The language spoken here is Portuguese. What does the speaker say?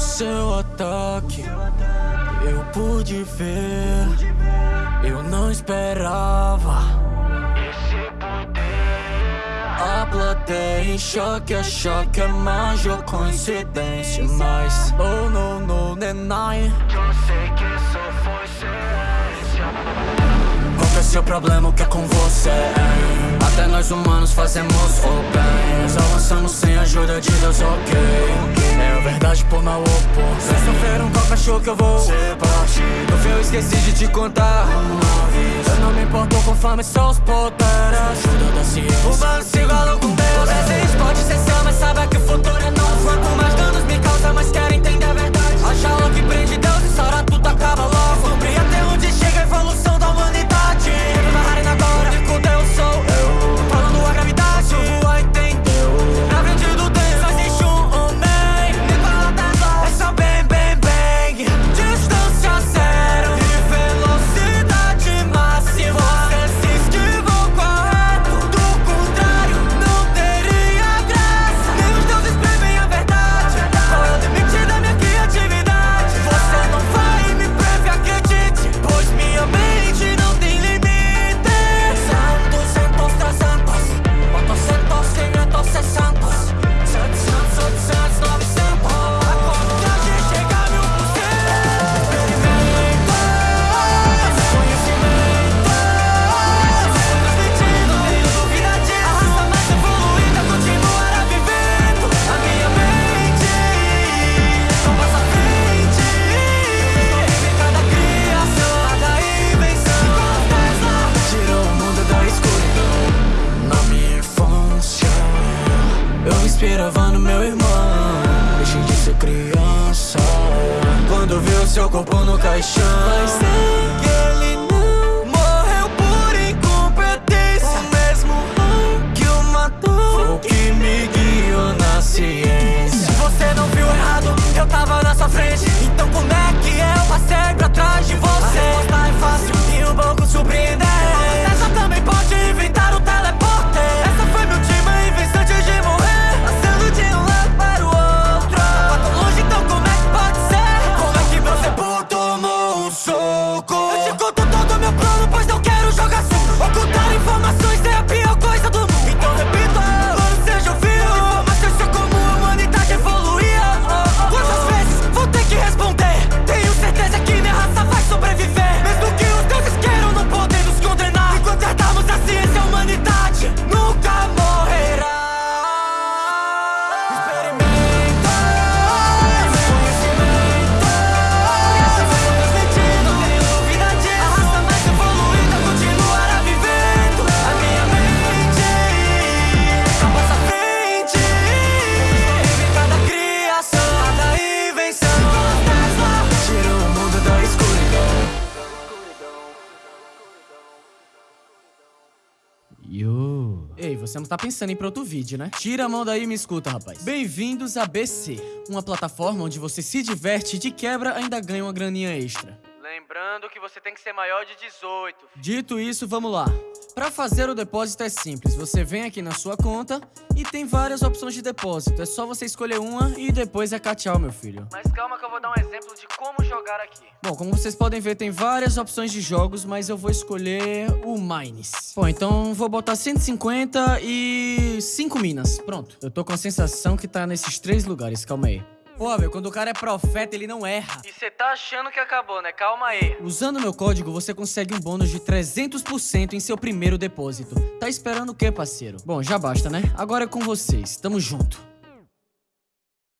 seu ataque eu pude ver, eu não esperava. Esse poder. A plateia em choque, é choque, é mágica ou coincidência. Mas, oh no, no, deny. Eu sei que isso foi ciência. Qual é seu problema? O que é com você? Até nós humanos fazemos o bem. Mas avançamos sem ajuda de Deus, ok. É a verdade por mal opor Você sofreram qual cachorro que eu vou ser parte No fim eu esqueci de te contar. Eu não me importo com fama e só os poderes. Ajuda da ciência O bando se igualou com Deus. Vocês pode ser seu, mas sabe que o futuro é nosso Quanto mais danos me causa, mais quero entender meu irmão. Deixei de ser criança. Quando vi o seu corpo no caixão. Mas sei você não tá pensando em outro vídeo, né? Tira a mão daí e me escuta, rapaz. Bem-vindos a BC, uma plataforma onde você se diverte e de quebra ainda ganha uma graninha extra. Lembrando que você tem que ser maior de 18. Dito isso, vamos lá. Pra fazer o depósito é simples. Você vem aqui na sua conta e tem várias opções de depósito. É só você escolher uma e depois é tchau, meu filho. Mas calma que eu vou dar um exemplo de como jogar aqui. Bom, como vocês podem ver, tem várias opções de jogos, mas eu vou escolher o Mines. Bom, então vou botar 150 e 5 minas. Pronto. Eu tô com a sensação que tá nesses três lugares. Calma aí. Pô, meu, quando o cara é profeta, ele não erra. E você tá achando que acabou, né? Calma aí. Usando meu código, você consegue um bônus de 300% em seu primeiro depósito. Tá esperando o quê, parceiro? Bom, já basta, né? Agora é com vocês. Tamo junto.